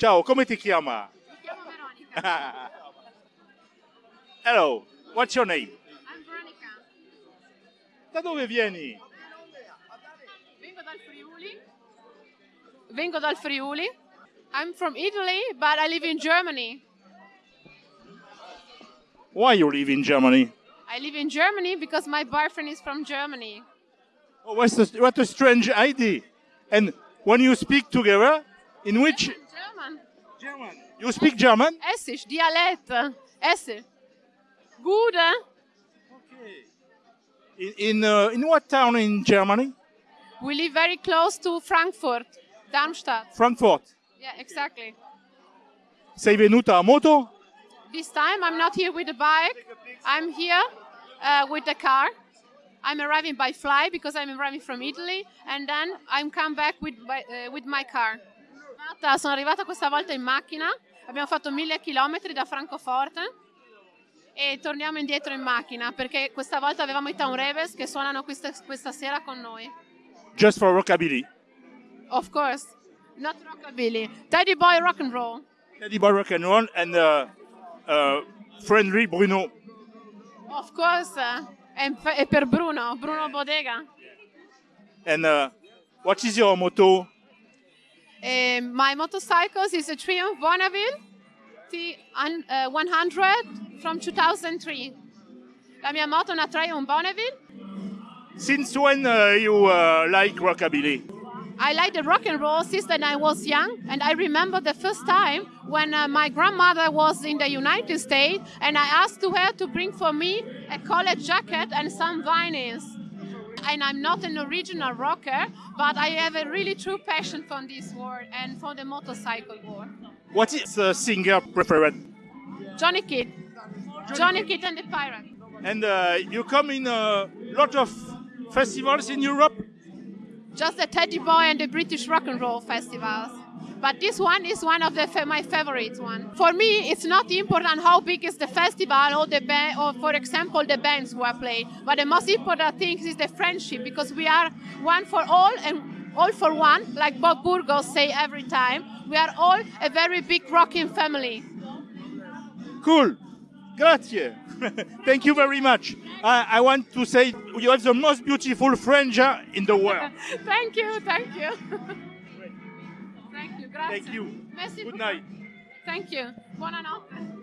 Ciao, come ti chiama? Mi chiamo Veronica. Hello, what's your name? I'm Veronica. Da dove vieni? Vengo dal Friuli. Vengo dal Friuli. I'm from Italy, but I live in Germany. Why you live in Germany? I live in Germany because my boyfriend is from Germany. Oh, what's the, what a strange idea. And when you speak together, in which German. German? You speak German? Essisch, Dialekt. Essisch. Gut, eh? In in, uh, in what town in Germany? We live very close to Frankfurt, Darmstadt. Frankfurt. Yeah, exactly. Sei venuta a moto? This time I'm not here with the bike. I'm here uh, with the car. I'm arriving by fly because I'm arriving from Italy, and then I'm come back with by, uh, with my car. Sono arrivata questa volta in macchina. Abbiamo fatto mille chilometri da Francoforte e torniamo indietro in macchina perché questa volta avevamo i Town Rebels che suonano questa, questa sera con noi. Just for rockabilly. Of course, not rockabilly, Teddy Boy Rock and Roll. Eddie Boy Rock and Roll and uh, uh, friendly Bruno. Of course, uh, e, e per Bruno, Bruno Bodega. And uh, what is your motto? Eh, my motorcycles is a Triumph Bonneville T un- uh, 100 from 2003. La mia moto è una Triumph Bonneville. Since when uh, you uh, like rockabilly? I like the rock and roll since when I was young, and I remember the first time when uh, my grandmother was in the United States, and I asked to her to bring for me a college jacket and some vinyls. And I'm not an original rocker, but I have a really true passion for this world and for the motorcycle world. What is the singer preferred? Johnny Kidd, Johnny Kidd and the Pirate. And uh, you come in a lot of festivals in Europe? Just the Teddy Boy and the British Rock and Roll festivals. But this one is one of the my favorite one. For me, it's not important how big is the festival or the band, or for example, the bands who are playing. But the most important thing is the friendship because we are one for all and all for one, like Bob Burgos say every time. We are all a very big rocking family. Cool. Grazie. Thank you very much. I, I want to say you have the most beautiful Franja in the world. thank you, thank you. thank you, grazie. Thank you. Merci Good night. Thank you. Buonanotte.